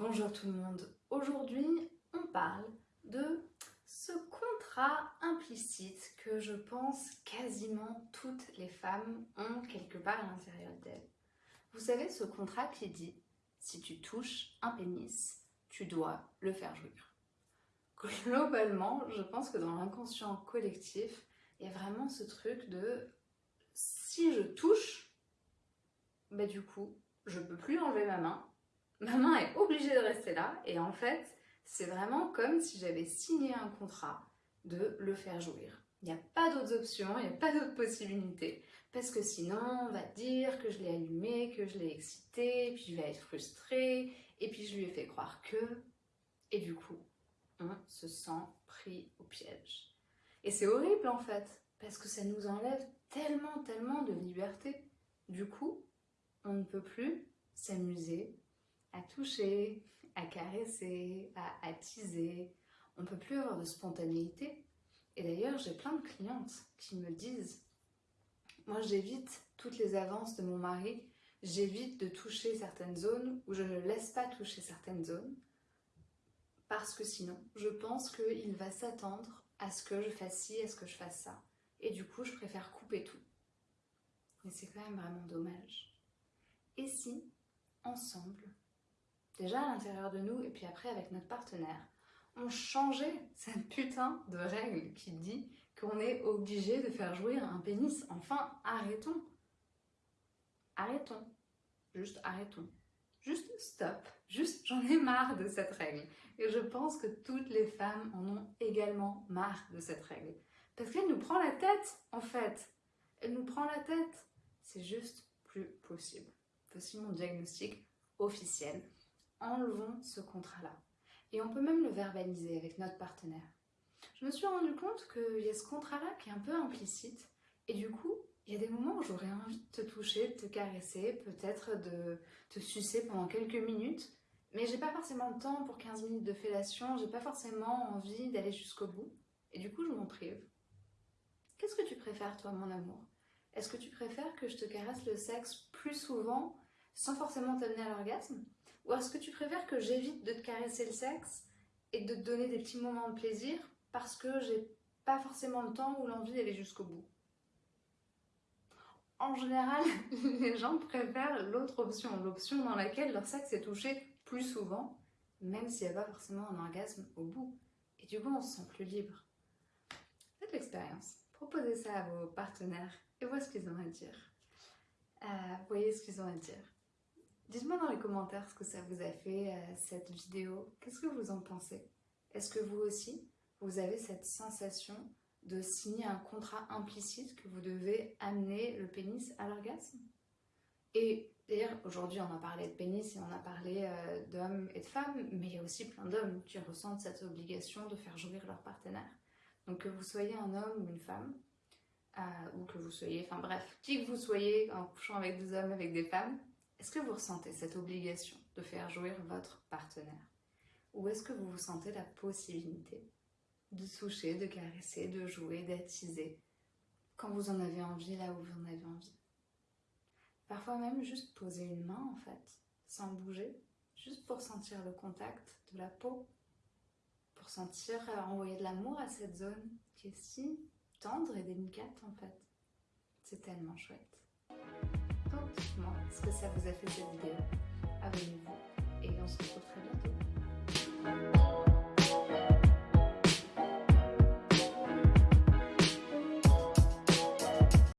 Bonjour tout le monde. Aujourd'hui, on parle de ce contrat implicite que je pense quasiment toutes les femmes ont quelque part à l'intérieur d'elles. Vous savez ce contrat qui dit si tu touches un pénis, tu dois le faire jouir. Globalement, je pense que dans l'inconscient collectif, il y a vraiment ce truc de si je touche, bah du coup, je peux plus enlever ma main, ma main est obligée de rester là, et en fait, c'est vraiment comme si j'avais signé un contrat de le faire jouir. Il n'y a pas d'autres options, il n'y a pas d'autres possibilités, parce que sinon, on va dire que je l'ai allumé, que je l'ai excité, puis je vais être frustrée, et puis je lui ai fait croire que... Et du coup, on se sent pris au piège. Et c'est horrible en fait, parce que ça nous enlève tellement, tellement de liberté. Du coup, on ne peut plus s'amuser à toucher, à caresser, à attiser. On ne peut plus avoir de spontanéité. Et d'ailleurs, j'ai plein de clientes qui me disent moi j'évite toutes les avances de mon mari, j'évite de toucher certaines zones ou je ne laisse pas toucher certaines zones parce que sinon, je pense qu'il va s'attendre à ce que je fasse ci, à ce que je fasse ça. Et du coup, je préfère couper tout. Mais c'est quand même vraiment dommage. Et si, ensemble, déjà à l'intérieur de nous et puis après avec notre partenaire, on changeait cette putain de règle qui dit qu'on est obligé de faire jouir un pénis. Enfin, arrêtons. Arrêtons. Juste arrêtons. Juste stop. Juste j'en ai marre de cette règle. Et je pense que toutes les femmes en ont également marre de cette règle. Parce qu'elle nous prend la tête, en fait. Elle nous prend la tête. C'est juste plus possible. Voici mon diagnostic officiel. Enlevons ce contrat-là. Et on peut même le verbaliser avec notre partenaire. Je me suis rendu compte qu'il y a ce contrat-là qui est un peu implicite. Et du coup, il y a des moments où j'aurais envie de te toucher, de te caresser, peut-être de te sucer pendant quelques minutes. Mais j'ai pas forcément le temps pour 15 minutes de fellation, j'ai pas forcément envie d'aller jusqu'au bout. Et du coup, je m'en prive. Qu'est-ce que tu préfères, toi, mon amour? Est-ce que tu préfères que je te caresse le sexe plus souvent, sans forcément t'amener à l'orgasme? Ou est-ce que tu préfères que j'évite de te caresser le sexe et de te donner des petits moments de plaisir parce que j'ai pas forcément le temps ou l'envie d'aller jusqu'au bout? En général, les gens préfèrent l'autre option, l'option dans laquelle leur sexe est touché plus souvent, même s'il n'y a pas forcément un orgasme au bout. Et du coup, on se sent plus libre. Faites l'expérience. Proposez ça à vos partenaires et voyez ce qu'ils ont à dire. Euh, voyez ce qu'ils ont à dire. Dites-moi dans les commentaires ce que ça vous a fait, euh, cette vidéo. Qu'est-ce que vous en pensez? Est-ce que vous aussi, vous avez cette sensation de signer un contrat implicite que vous devez amener le pénis à l'orgasme? Et d'ailleurs, aujourd'hui, on a parlé de pénis et on a parlé euh, d'hommes et de femmes, mais il y a aussi plein d'hommes qui ressentent cette obligation de faire jouir leur partenaire. Donc que vous soyez un homme ou une femme, euh, ou que vous soyez, enfin bref, qui que vous soyez en couchant avec des hommes, avec des femmes, est-ce que vous ressentez cette obligation de faire jouir votre partenaire? Ou est-ce que vous vous sentez la possibilité de toucher, de caresser, de jouer, d'attiser, quand vous en avez envie, là où vous en avez envie? Parfois même juste poser une main en fait, sans bouger, juste pour sentir le contact de la peau, pour sentir euh, envoyer de l'amour à cette zone qui est si tendre et délicate en fait. C'est tellement chouette dites-moi ce que ça vous a fait cette vidéo. Abonnez-vous et on se retrouve très bientôt.